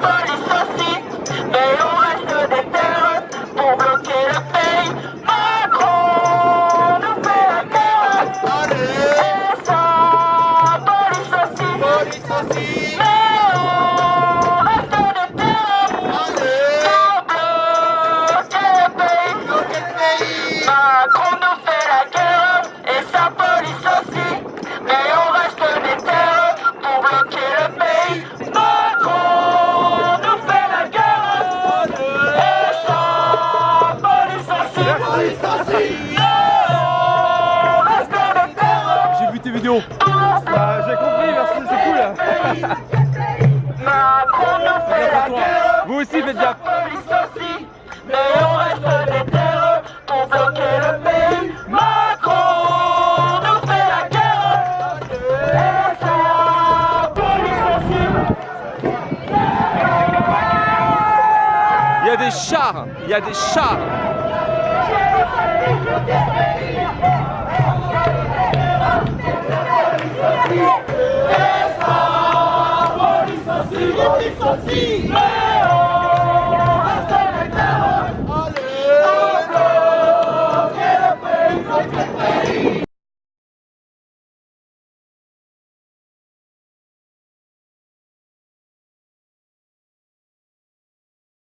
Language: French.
pas mais on reste des terres pour bloquer le pays. Macron nous fait la guerre, et ça, pas les mais on reste des terres pour bloquer le pays. Macron J'ai vu tes vidéos. Ah, J'ai compris, merci, c'est cool. Vous aussi, faites gaffe. police aussi, mais on reste des terres pour bloquer le pays. Macron nous fait la guerre et sa police. Il y a des chars. Il y a des chars. Police aussi, police aussi, mais